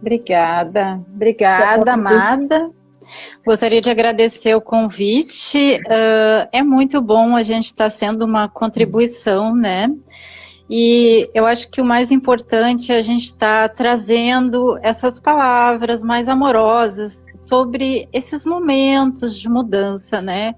Obrigada, obrigada, amada. Gostaria de agradecer o convite. Uh, é muito bom a gente estar tá sendo uma contribuição, né? E eu acho que o mais importante é a gente estar tá trazendo essas palavras mais amorosas sobre esses momentos de mudança, né?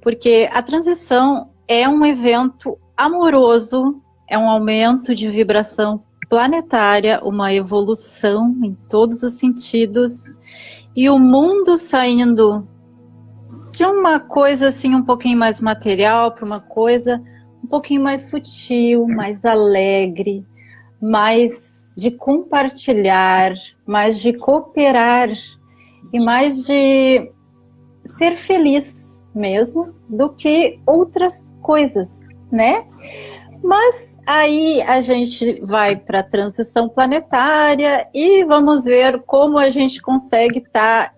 Porque a transição é um evento amoroso, é um aumento de vibração planetária, uma evolução em todos os sentidos, e o mundo saindo de uma coisa assim um pouquinho mais material para uma coisa um pouquinho mais sutil, mais alegre, mais de compartilhar, mais de cooperar e mais de ser feliz mesmo do que outras coisas, né? Mas aí a gente vai para a transição planetária e vamos ver como a gente consegue estar tá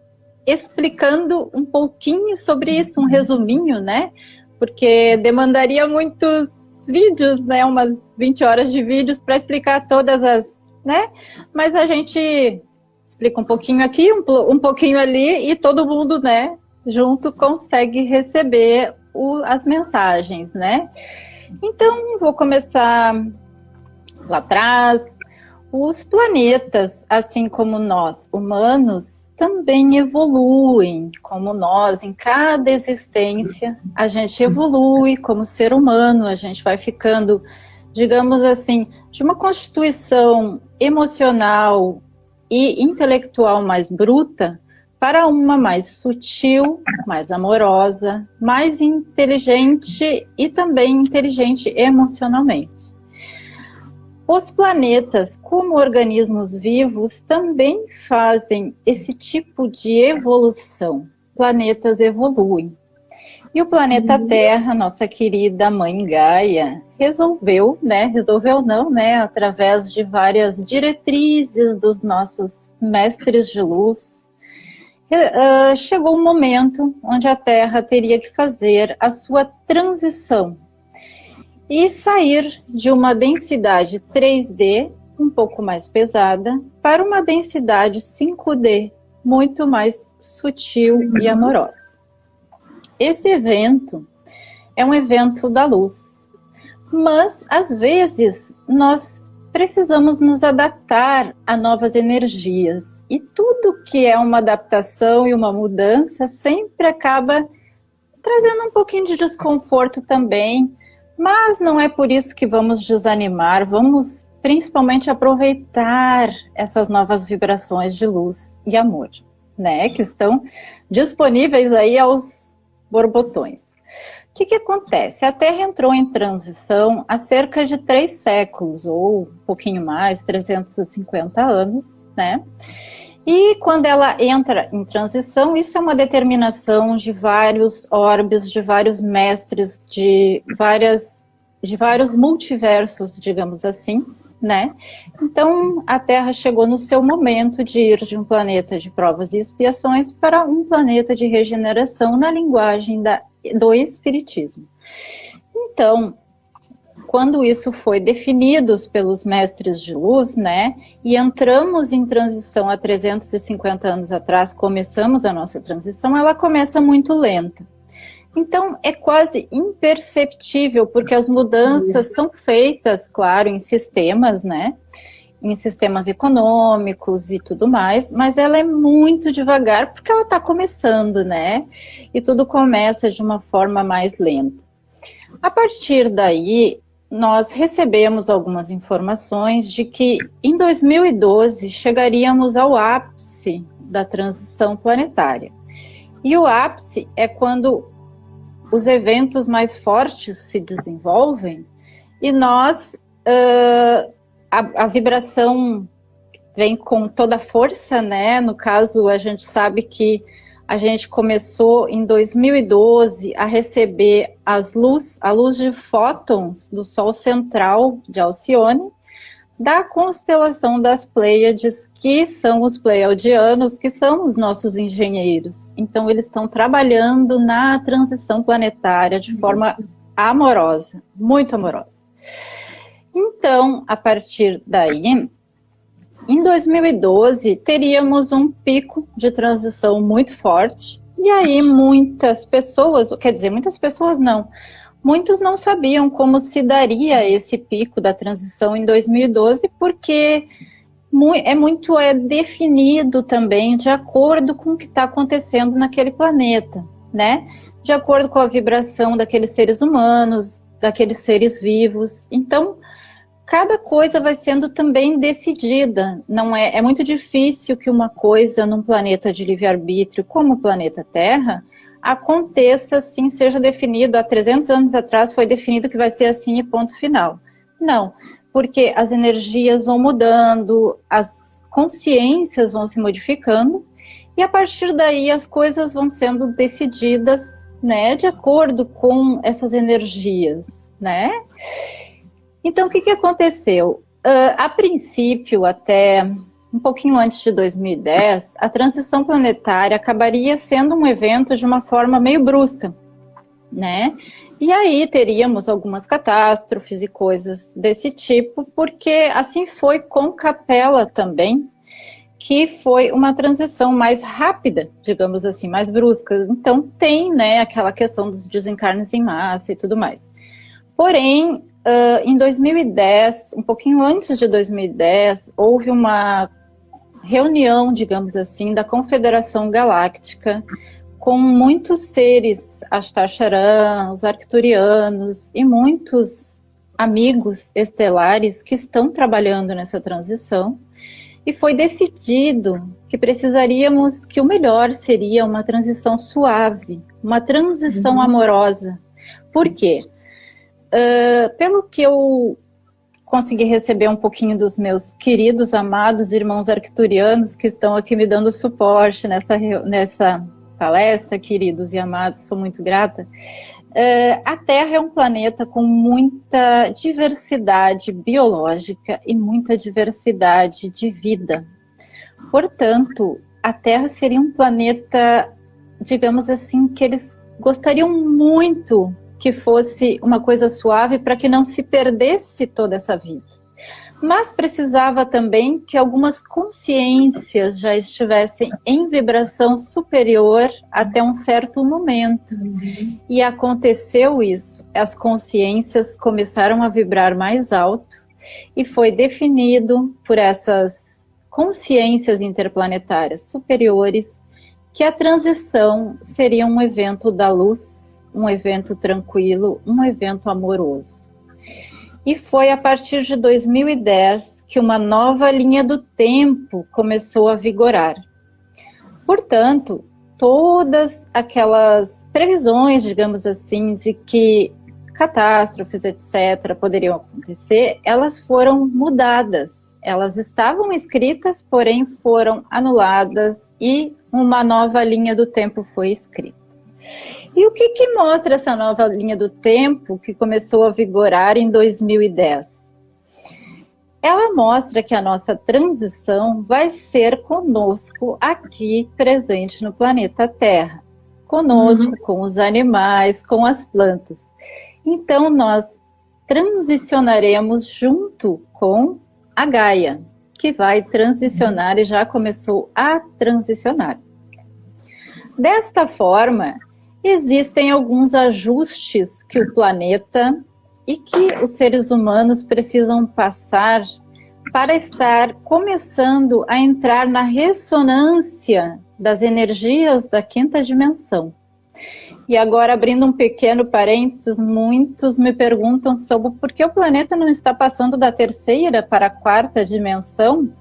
explicando um pouquinho sobre isso, um resuminho, né? Porque demandaria muitos vídeos, né? Umas 20 horas de vídeos para explicar todas as, né? Mas a gente explica um pouquinho aqui, um, um pouquinho ali e todo mundo, né? Junto consegue receber o, as mensagens, né? Então, vou começar lá atrás. Os planetas, assim como nós, humanos, também evoluem, como nós, em cada existência, a gente evolui como ser humano, a gente vai ficando, digamos assim, de uma constituição emocional e intelectual mais bruta, para uma mais sutil, mais amorosa, mais inteligente e também inteligente emocionalmente. Os planetas, como organismos vivos, também fazem esse tipo de evolução. Planetas evoluem. E o planeta uhum. Terra, nossa querida mãe Gaia, resolveu, né, resolveu não, né, através de várias diretrizes dos nossos mestres de luz, uh, chegou um momento onde a Terra teria que fazer a sua transição e sair de uma densidade 3D um pouco mais pesada para uma densidade 5D muito mais sutil e amorosa. Esse evento é um evento da luz, mas às vezes nós precisamos nos adaptar a novas energias. E tudo que é uma adaptação e uma mudança sempre acaba trazendo um pouquinho de desconforto também, mas não é por isso que vamos desanimar, vamos principalmente aproveitar essas novas vibrações de luz e amor, né, que estão disponíveis aí aos borbotões. O que, que acontece? A Terra entrou em transição há cerca de três séculos, ou um pouquinho mais, 350 anos, né? E quando ela entra em transição, isso é uma determinação de vários orbes, de vários mestres, de, várias, de vários multiversos, digamos assim, né? Então, a Terra chegou no seu momento de ir de um planeta de provas e expiações para um planeta de regeneração na linguagem da do Espiritismo. Então, quando isso foi definido pelos mestres de luz, né, e entramos em transição há 350 anos atrás, começamos a nossa transição, ela começa muito lenta. Então, é quase imperceptível, porque as mudanças são feitas, claro, em sistemas, né, em sistemas econômicos e tudo mais, mas ela é muito devagar porque ela está começando, né? E tudo começa de uma forma mais lenta. A partir daí, nós recebemos algumas informações de que em 2012 chegaríamos ao ápice da transição planetária. E o ápice é quando os eventos mais fortes se desenvolvem e nós uh, a, a vibração vem com toda a força, né? No caso, a gente sabe que a gente começou em 2012 a receber as luz, a luz de fótons do Sol central de Alcione, da constelação das Pleiades, que são os pleiadianos, que são os nossos engenheiros. Então, eles estão trabalhando na transição planetária de forma amorosa, muito amorosa. Então, a partir daí, em 2012 teríamos um pico de transição muito forte, e aí muitas pessoas, quer dizer, muitas pessoas não, muitos não sabiam como se daria esse pico da transição em 2012, porque é muito é definido também de acordo com o que está acontecendo naquele planeta, né? De acordo com a vibração daqueles seres humanos, daqueles seres vivos. Então, cada coisa vai sendo também decidida. Não é, é muito difícil que uma coisa num planeta de livre-arbítrio, como o planeta Terra, aconteça assim, seja definido. Há 300 anos atrás foi definido que vai ser assim e ponto final. Não, porque as energias vão mudando, as consciências vão se modificando, e a partir daí as coisas vão sendo decididas, né, de acordo com essas energias, né? Então, o que, que aconteceu? Uh, a princípio, até um pouquinho antes de 2010, a transição planetária acabaria sendo um evento de uma forma meio brusca, né? E aí teríamos algumas catástrofes e coisas desse tipo, porque assim foi com Capela também, que foi uma transição mais rápida, digamos assim, mais brusca. Então tem, né, aquela questão dos desencarnes em massa e tudo mais. Porém, uh, em 2010, um pouquinho antes de 2010, houve uma reunião, digamos assim, da Confederação Galáctica com muitos seres, Ashtar os Arcturianos e muitos amigos estelares que estão trabalhando nessa transição. E foi decidido que precisaríamos, que o melhor seria uma transição suave, uma transição uhum. amorosa. Por quê? Uh, pelo que eu consegui receber um pouquinho dos meus queridos, amados irmãos arcturianos que estão aqui me dando suporte nessa, nessa palestra, queridos e amados, sou muito grata. Uh, a Terra é um planeta com muita diversidade biológica e muita diversidade de vida. Portanto, a Terra seria um planeta, digamos assim, que eles gostariam muito que fosse uma coisa suave para que não se perdesse toda essa vida mas precisava também que algumas consciências já estivessem em vibração superior até um certo momento. Uhum. E aconteceu isso. As consciências começaram a vibrar mais alto e foi definido por essas consciências interplanetárias superiores que a transição seria um evento da luz, um evento tranquilo, um evento amoroso. E foi a partir de 2010 que uma nova linha do tempo começou a vigorar. Portanto, todas aquelas previsões, digamos assim, de que catástrofes, etc., poderiam acontecer, elas foram mudadas. Elas estavam escritas, porém foram anuladas e uma nova linha do tempo foi escrita. E o que, que mostra essa nova linha do tempo que começou a vigorar em 2010? Ela mostra que a nossa transição vai ser conosco aqui presente no planeta Terra. Conosco, uhum. com os animais, com as plantas. Então, nós transicionaremos junto com a Gaia, que vai transicionar e já começou a transicionar. Desta forma, existem alguns ajustes que o planeta e que os seres humanos precisam passar para estar começando a entrar na ressonância das energias da quinta dimensão. E agora, abrindo um pequeno parênteses, muitos me perguntam sobre por que o planeta não está passando da terceira para a quarta dimensão,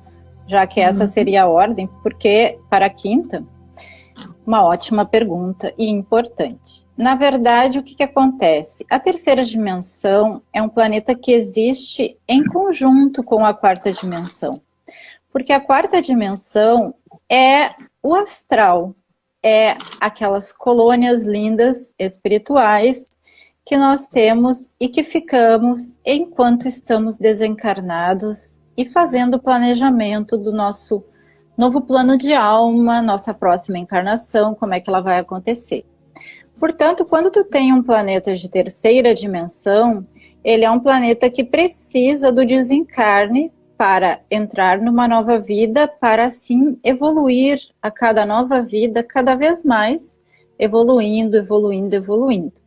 já que essa uhum. seria a ordem, porque para a quinta? Uma ótima pergunta e importante. Na verdade, o que, que acontece? A terceira dimensão é um planeta que existe em conjunto com a quarta dimensão. Porque a quarta dimensão é o astral, é aquelas colônias lindas espirituais que nós temos e que ficamos enquanto estamos desencarnados e fazendo o planejamento do nosso novo plano de alma, nossa próxima encarnação, como é que ela vai acontecer. Portanto, quando tu tem um planeta de terceira dimensão, ele é um planeta que precisa do desencarne para entrar numa nova vida, para assim evoluir a cada nova vida, cada vez mais, evoluindo, evoluindo, evoluindo.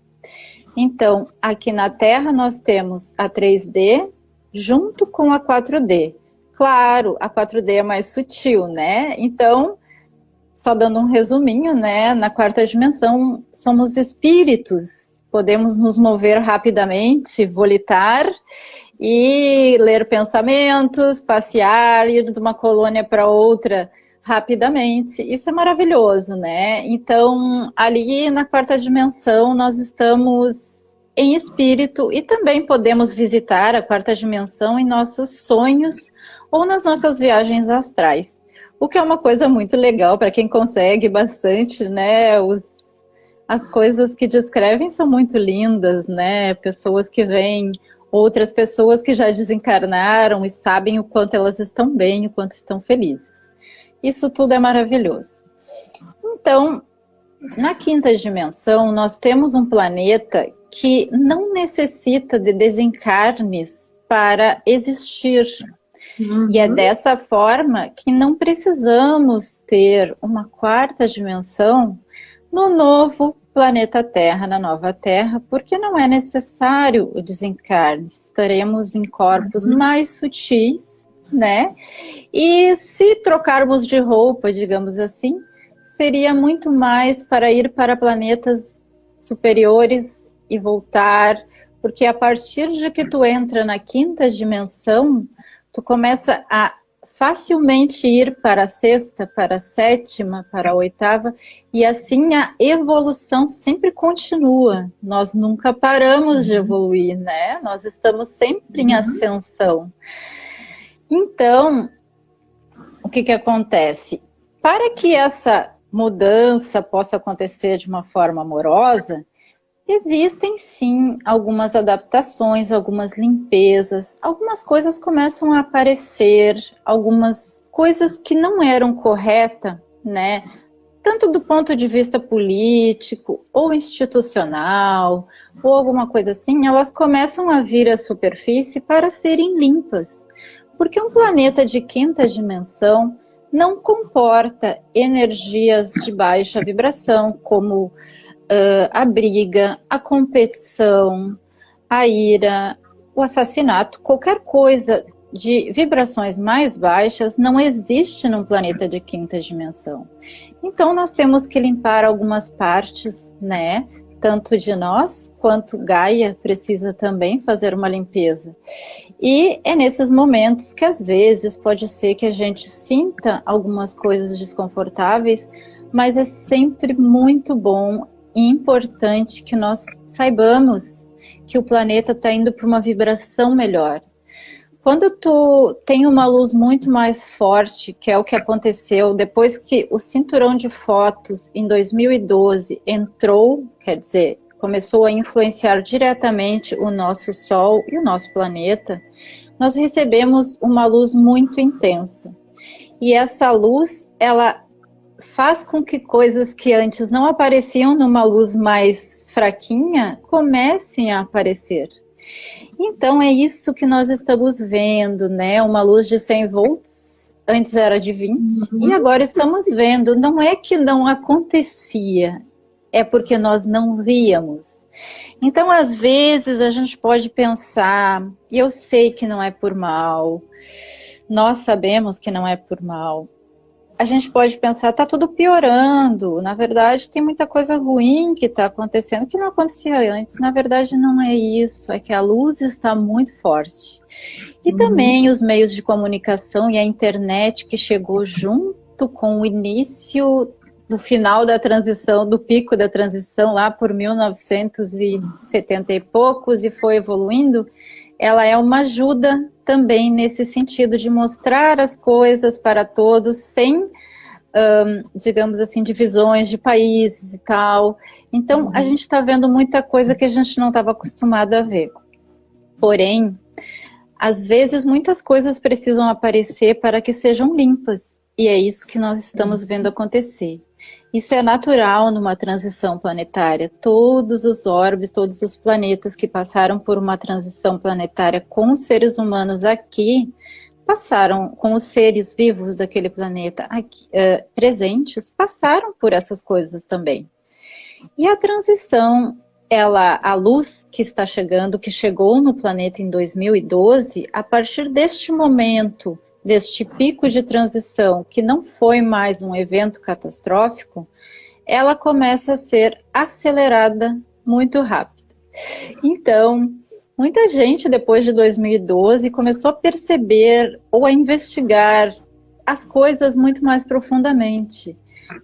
Então, aqui na Terra nós temos a 3D junto com a 4D. Claro, a 4D é mais sutil, né? Então, só dando um resuminho, né? Na quarta dimensão somos espíritos, podemos nos mover rapidamente, volitar e ler pensamentos, passear, ir de uma colônia para outra rapidamente. Isso é maravilhoso, né? Então, ali na quarta dimensão, nós estamos em espírito e também podemos visitar a quarta dimensão em nossos sonhos ou nas nossas viagens astrais. O que é uma coisa muito legal para quem consegue bastante, né? Os, as coisas que descrevem são muito lindas, né? Pessoas que vêm, outras pessoas que já desencarnaram e sabem o quanto elas estão bem, o quanto estão felizes. Isso tudo é maravilhoso. Então, na quinta dimensão, nós temos um planeta que não necessita de desencarnes para existir. Uhum. E é dessa forma que não precisamos ter uma quarta dimensão no novo planeta Terra, na nova Terra, porque não é necessário o desencarne. Estaremos em corpos uhum. mais sutis né? E se trocarmos de roupa, digamos assim, seria muito mais para ir para planetas superiores e voltar, porque a partir de que tu entra na quinta dimensão, tu começa a facilmente ir para a sexta, para a sétima, para a oitava, e assim a evolução sempre continua. Nós nunca paramos de uhum. evoluir, né? Nós estamos sempre em uhum. ascensão. Então, o que, que acontece? Para que essa mudança possa acontecer de uma forma amorosa, existem sim algumas adaptações, algumas limpezas, algumas coisas começam a aparecer, algumas coisas que não eram corretas, né? Tanto do ponto de vista político ou institucional, ou alguma coisa assim, elas começam a vir à superfície para serem limpas. Porque um planeta de quinta dimensão não comporta energias de baixa vibração, como uh, a briga, a competição, a ira, o assassinato, qualquer coisa de vibrações mais baixas não existe num planeta de quinta dimensão. Então nós temos que limpar algumas partes, né, tanto de nós quanto Gaia precisa também fazer uma limpeza. E é nesses momentos que às vezes pode ser que a gente sinta algumas coisas desconfortáveis, mas é sempre muito bom importante que nós saibamos que o planeta está indo para uma vibração melhor. Quando tu tem uma luz muito mais forte, que é o que aconteceu depois que o cinturão de fotos em 2012 entrou, quer dizer, começou a influenciar diretamente o nosso Sol e o nosso planeta, nós recebemos uma luz muito intensa. E essa luz, ela faz com que coisas que antes não apareciam numa luz mais fraquinha comecem a aparecer. Então é isso que nós estamos vendo, né? Uma luz de 100 volts, antes era de 20, uhum. e agora estamos vendo. Não é que não acontecia, é porque nós não víamos. Então, às vezes, a gente pode pensar, e eu sei que não é por mal, nós sabemos que não é por mal, a gente pode pensar, está tudo piorando, na verdade tem muita coisa ruim que está acontecendo que não acontecia antes, na verdade não é isso, é que a luz está muito forte. E uhum. também os meios de comunicação e a internet que chegou junto com o início do final da transição, do pico da transição lá por 1970 e poucos e foi evoluindo, ela é uma ajuda também nesse sentido de mostrar as coisas para todos sem, um, digamos assim, divisões de países e tal. Então, uhum. a gente está vendo muita coisa que a gente não estava acostumado a ver. Porém, às vezes muitas coisas precisam aparecer para que sejam limpas. E é isso que nós estamos uhum. vendo acontecer. Isso é natural numa transição planetária. Todos os orbes, todos os planetas que passaram por uma transição planetária com seres humanos aqui, passaram, com os seres vivos daquele planeta aqui, uh, presentes, passaram por essas coisas também. E a transição, ela, a luz que está chegando, que chegou no planeta em 2012, a partir deste momento, deste pico de transição, que não foi mais um evento catastrófico, ela começa a ser acelerada muito rápido. Então, muita gente depois de 2012 começou a perceber ou a investigar as coisas muito mais profundamente.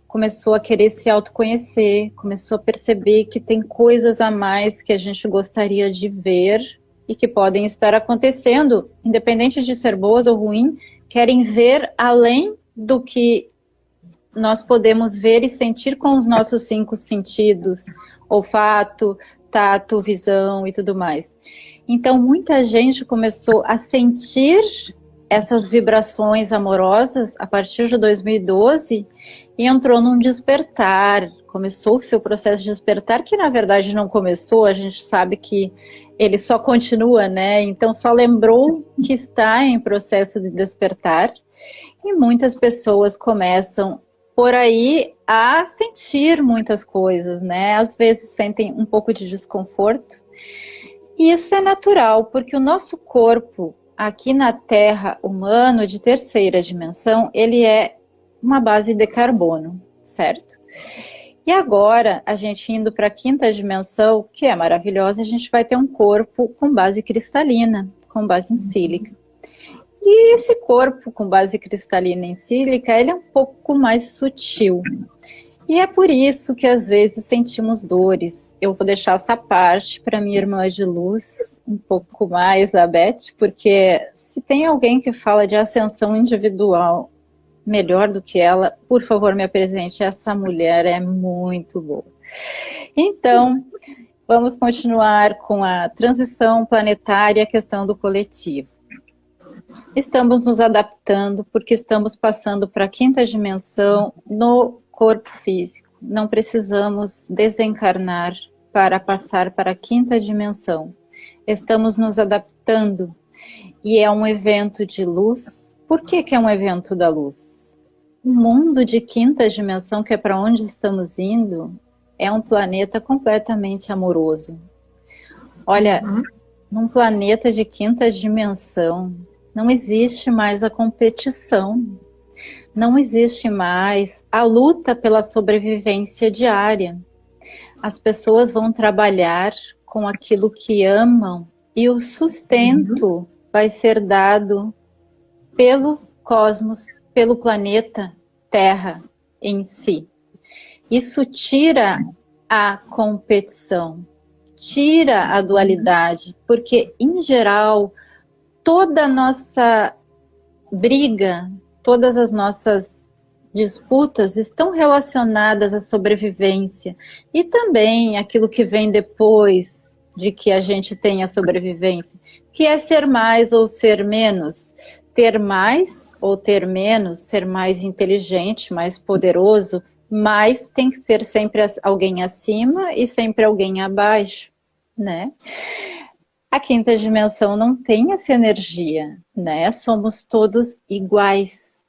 Começou a querer se autoconhecer, começou a perceber que tem coisas a mais que a gente gostaria de ver e que podem estar acontecendo, independente de ser boas ou ruins, querem ver além do que nós podemos ver e sentir com os nossos cinco sentidos, olfato, tato, visão e tudo mais. Então, muita gente começou a sentir essas vibrações amorosas a partir de 2012 e entrou num despertar, começou o seu processo de despertar, que na verdade não começou, a gente sabe que ele só continua, né? Então só lembrou que está em processo de despertar e muitas pessoas começam por aí a sentir muitas coisas, né? Às vezes sentem um pouco de desconforto. E isso é natural, porque o nosso corpo aqui na Terra humano de terceira dimensão, ele é uma base de carbono, certo? E agora, a gente indo para a quinta dimensão, que é maravilhosa, a gente vai ter um corpo com base cristalina, com base em sílica. E esse corpo com base cristalina em sílica, ele é um pouco mais sutil. E é por isso que às vezes sentimos dores. Eu vou deixar essa parte para minha irmã de luz, um pouco mais, a Beth, porque se tem alguém que fala de ascensão individual melhor do que ela, por favor me apresente, essa mulher é muito boa. Então, vamos continuar com a transição planetária, a questão do coletivo. Estamos nos adaptando porque estamos passando para a quinta dimensão no corpo físico. Não precisamos desencarnar para passar para a quinta dimensão. Estamos nos adaptando e é um evento de luz. Por que, que é um evento da luz? O mundo de quinta dimensão, que é para onde estamos indo, é um planeta completamente amoroso. Olha, uhum. num planeta de quinta dimensão, não existe mais a competição, não existe mais a luta pela sobrevivência diária. As pessoas vão trabalhar com aquilo que amam e o sustento uhum. vai ser dado pelo cosmos, pelo planeta Terra em si. Isso tira a competição, tira a dualidade, porque em geral toda a nossa briga, todas as nossas disputas estão relacionadas à sobrevivência e também aquilo que vem depois de que a gente tenha sobrevivência, que é ser mais ou ser menos, ter mais ou ter menos, ser mais inteligente, mais poderoso, mas tem que ser sempre alguém acima e sempre alguém abaixo, né? A quinta dimensão não tem essa energia, né? Somos todos iguais.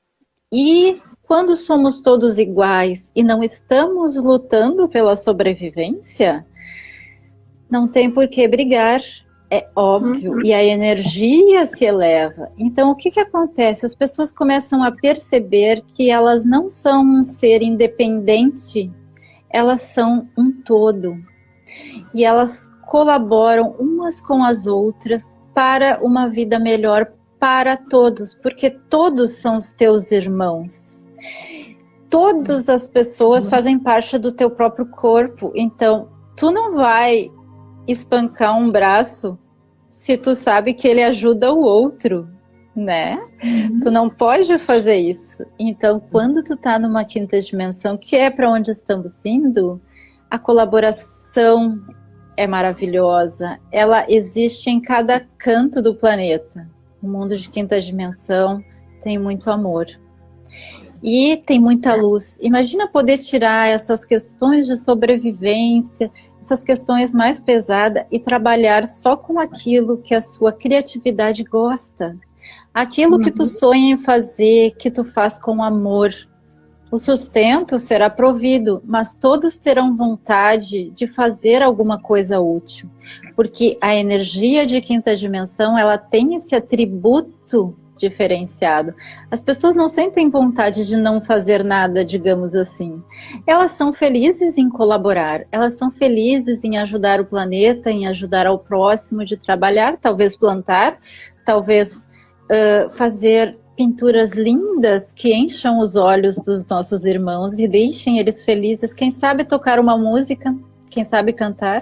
E quando somos todos iguais e não estamos lutando pela sobrevivência, não tem por que brigar, é óbvio, e a energia se eleva. Então, o que, que acontece? As pessoas começam a perceber que elas não são um ser independente, elas são um todo. E elas colaboram umas com as outras para uma vida melhor para todos, porque todos são os teus irmãos. Todas as pessoas fazem parte do teu próprio corpo, então tu não vai espancar um braço se tu sabe que ele ajuda o outro, né? Uhum. Tu não pode fazer isso. Então, quando tu tá numa quinta dimensão, que é para onde estamos indo, a colaboração é maravilhosa. Ela existe em cada canto do planeta. O mundo de quinta dimensão tem muito amor. E tem muita luz. Imagina poder tirar essas questões de sobrevivência, essas questões mais pesadas e trabalhar só com aquilo que a sua criatividade gosta. Aquilo uhum. que tu uhum. sonha em fazer, que tu faz com amor, o sustento será provido, mas todos terão vontade de fazer alguma coisa útil, porque a energia de quinta dimensão, ela tem esse atributo diferenciado. As pessoas não sentem vontade de não fazer nada, digamos assim. Elas são felizes em colaborar, elas são felizes em ajudar o planeta, em ajudar ao próximo, de trabalhar, talvez plantar, talvez uh, fazer pinturas lindas que encham os olhos dos nossos irmãos e deixem eles felizes. Quem sabe tocar uma música, quem sabe cantar.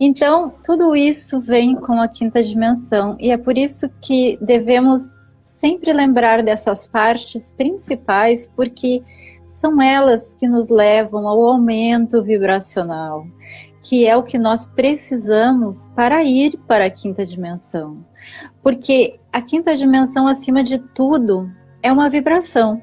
Então, tudo isso vem com a quinta dimensão e é por isso que devemos sempre lembrar dessas partes principais, porque são elas que nos levam ao aumento vibracional, que é o que nós precisamos para ir para a quinta dimensão. Porque a quinta dimensão, acima de tudo, é uma vibração.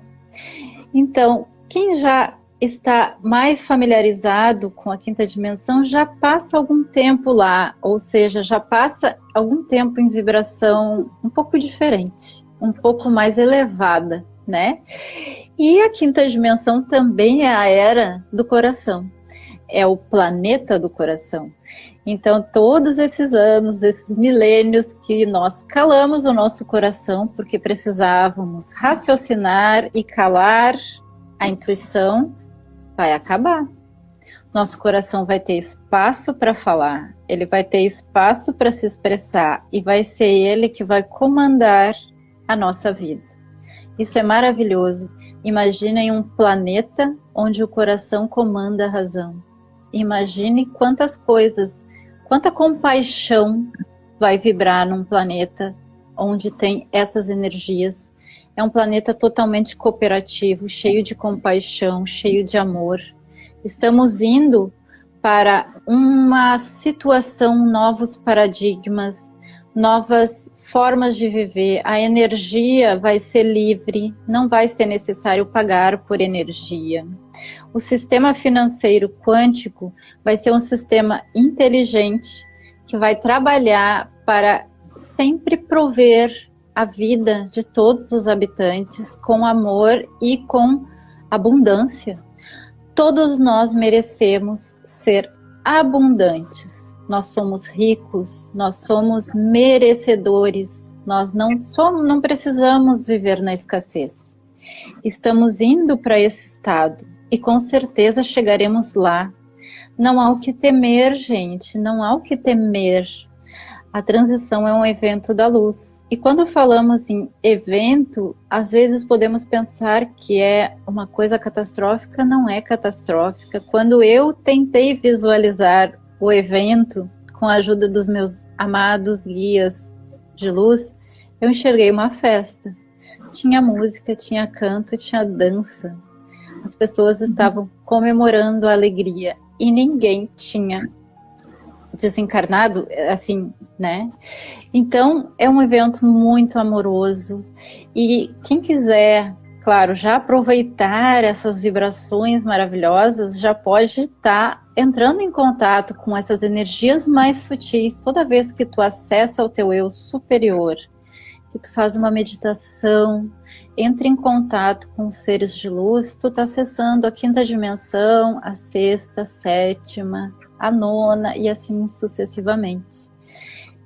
Então, quem já está mais familiarizado com a quinta dimensão já passa algum tempo lá, ou seja, já passa algum tempo em vibração um pouco diferente, um pouco mais elevada, né? E a quinta dimensão também é a era do coração é o planeta do coração. Então, todos esses anos, esses milênios que nós calamos o nosso coração porque precisávamos raciocinar e calar a intuição, vai acabar. Nosso coração vai ter espaço para falar, ele vai ter espaço para se expressar e vai ser ele que vai comandar a nossa vida. Isso é maravilhoso. Imaginem um planeta onde o coração comanda a razão Imagine quantas coisas, quanta compaixão vai vibrar num planeta onde tem essas energias. É um planeta totalmente cooperativo, cheio de compaixão, cheio de amor. Estamos indo para uma situação, novos paradigmas, novas formas de viver. A energia vai ser livre, não vai ser necessário pagar por energia. O sistema financeiro quântico vai ser um sistema inteligente que vai trabalhar para sempre prover a vida de todos os habitantes com amor e com abundância. Todos nós merecemos ser abundantes nós somos ricos, nós somos merecedores, nós não somos, não precisamos viver na escassez. Estamos indo para esse estado e com certeza chegaremos lá. Não há o que temer, gente, não há o que temer. A transição é um evento da luz. E quando falamos em evento, às vezes podemos pensar que é uma coisa catastrófica, não é catastrófica. Quando eu tentei visualizar o evento, com a ajuda dos meus amados guias de luz, eu enxerguei uma festa. Tinha música, tinha canto, tinha dança. As pessoas uhum. estavam comemorando a alegria e ninguém tinha desencarnado, assim, né? Então, é um evento muito amoroso e quem quiser claro, já aproveitar essas vibrações maravilhosas, já pode estar tá entrando em contato com essas energias mais sutis toda vez que tu acessa o teu eu superior, que tu faz uma meditação, entra em contato com seres de luz, tu está acessando a quinta dimensão, a sexta, a sétima, a nona e assim sucessivamente.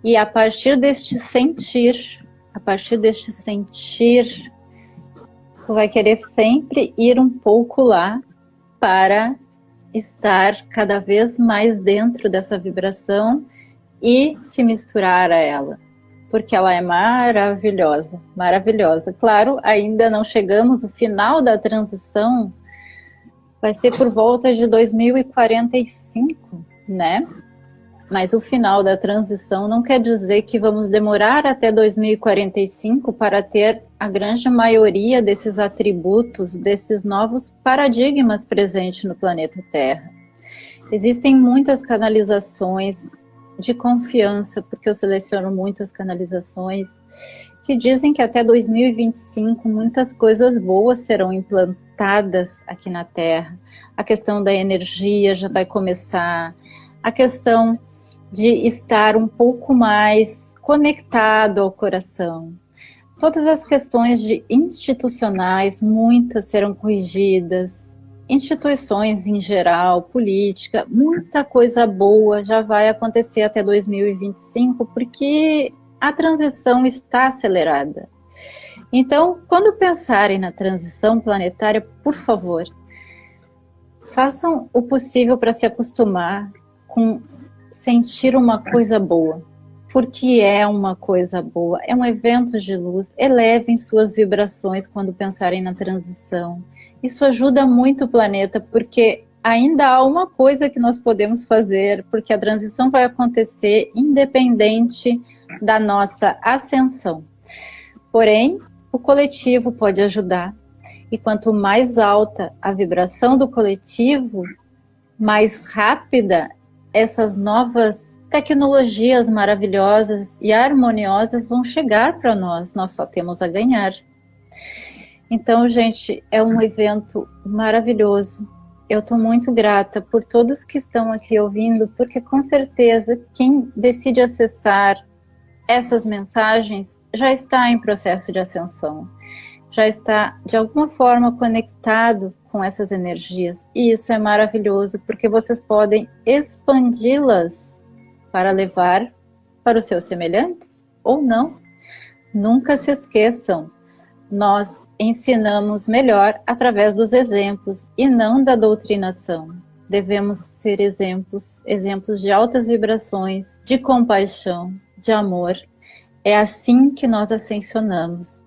E a partir deste sentir, a partir deste sentir tu vai querer sempre ir um pouco lá para estar cada vez mais dentro dessa vibração e se misturar a ela, porque ela é maravilhosa, maravilhosa. Claro, ainda não chegamos, o final da transição vai ser por volta de 2045, né? Mas o final da transição não quer dizer que vamos demorar até 2045 para ter a grande maioria desses atributos, desses novos paradigmas presentes no planeta Terra. Existem muitas canalizações de confiança, porque eu seleciono muitas canalizações, que dizem que até 2025 muitas coisas boas serão implantadas aqui na Terra. A questão da energia já vai começar, a questão de estar um pouco mais conectado ao coração. todas as questões de institucionais, muitas serão corrigidas, instituições em geral, política, muita coisa boa já vai acontecer até 2025, porque a transição está acelerada. Então, quando pensarem na transição planetária, por favor, façam o possível para se acostumar com sentir uma coisa boa, porque é uma coisa boa, é um evento de luz, elevem suas vibrações quando pensarem na transição. Isso ajuda muito o planeta, porque ainda há uma coisa que nós podemos fazer, porque a transição vai acontecer independente da nossa ascensão. Porém, o coletivo pode ajudar. E quanto mais alta a vibração do coletivo, mais rápida essas novas tecnologias maravilhosas e harmoniosas vão chegar para nós. Nós só temos a ganhar. Então, gente, é um evento maravilhoso. Eu estou muito grata por todos que estão aqui ouvindo, porque com certeza quem decide acessar essas mensagens já está em processo de ascensão, já está de alguma forma conectado com essas energias. E isso é maravilhoso, porque vocês podem expandi-las para levar para os seus semelhantes ou não. Nunca se esqueçam, nós ensinamos melhor através dos exemplos e não da doutrinação. Devemos ser exemplos, exemplos de altas vibrações, de compaixão, de amor. É assim que nós ascensionamos.